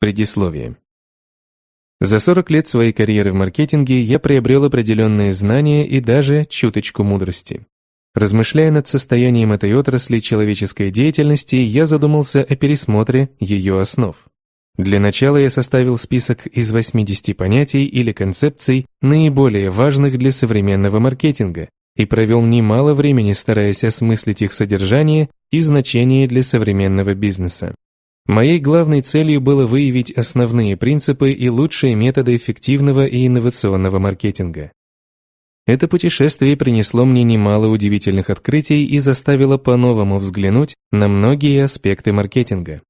Предисловие. За 40 лет своей карьеры в маркетинге я приобрел определенные знания и даже чуточку мудрости. Размышляя над состоянием этой отрасли человеческой деятельности, я задумался о пересмотре ее основ. Для начала я составил список из 80 понятий или концепций, наиболее важных для современного маркетинга, и провел немало времени, стараясь осмыслить их содержание и значение для современного бизнеса. Моей главной целью было выявить основные принципы и лучшие методы эффективного и инновационного маркетинга. Это путешествие принесло мне немало удивительных открытий и заставило по-новому взглянуть на многие аспекты маркетинга.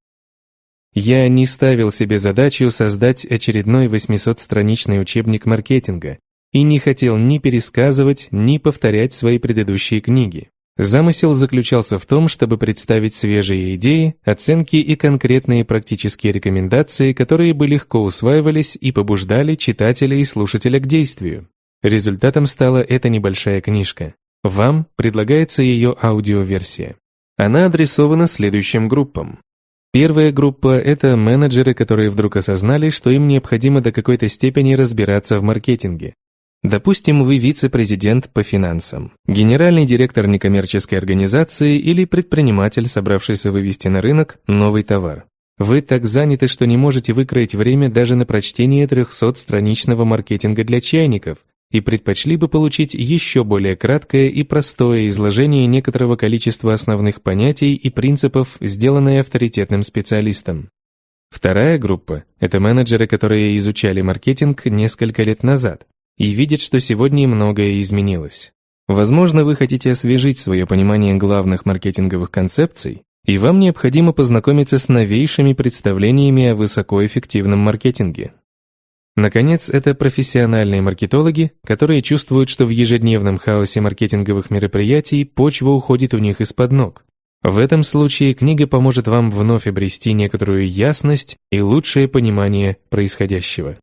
Я не ставил себе задачу создать очередной 800-страничный учебник маркетинга и не хотел ни пересказывать, ни повторять свои предыдущие книги. Замысел заключался в том, чтобы представить свежие идеи, оценки и конкретные практические рекомендации, которые бы легко усваивались и побуждали читателя и слушателя к действию. Результатом стала эта небольшая книжка. Вам предлагается ее аудиоверсия. Она адресована следующим группам. Первая группа – это менеджеры, которые вдруг осознали, что им необходимо до какой-то степени разбираться в маркетинге. Допустим, вы вице-президент по финансам, генеральный директор некоммерческой организации или предприниматель, собравшийся вывести на рынок новый товар. Вы так заняты, что не можете выкроить время даже на прочтение 300-страничного маркетинга для чайников и предпочли бы получить еще более краткое и простое изложение некоторого количества основных понятий и принципов, сделанное авторитетным специалистом. Вторая группа – это менеджеры, которые изучали маркетинг несколько лет назад, и видит, что сегодня многое изменилось. Возможно, вы хотите освежить свое понимание главных маркетинговых концепций, и вам необходимо познакомиться с новейшими представлениями о высокоэффективном маркетинге. Наконец, это профессиональные маркетологи, которые чувствуют, что в ежедневном хаосе маркетинговых мероприятий почва уходит у них из-под ног. В этом случае книга поможет вам вновь обрести некоторую ясность и лучшее понимание происходящего.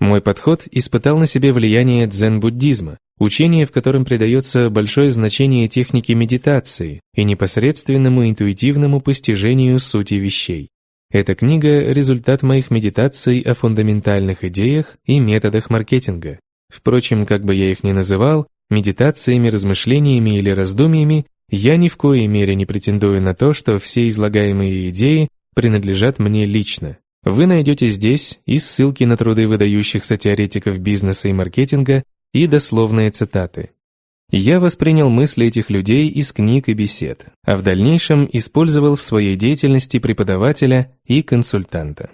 Мой подход испытал на себе влияние дзен-буддизма, учение, в котором придается большое значение технике медитации и непосредственному интуитивному постижению сути вещей. Эта книга – результат моих медитаций о фундаментальных идеях и методах маркетинга. Впрочем, как бы я их ни называл, медитациями, размышлениями или раздумьями, я ни в коей мере не претендую на то, что все излагаемые идеи принадлежат мне лично. Вы найдете здесь и ссылки на труды выдающихся теоретиков бизнеса и маркетинга, и дословные цитаты. Я воспринял мысли этих людей из книг и бесед, а в дальнейшем использовал в своей деятельности преподавателя и консультанта.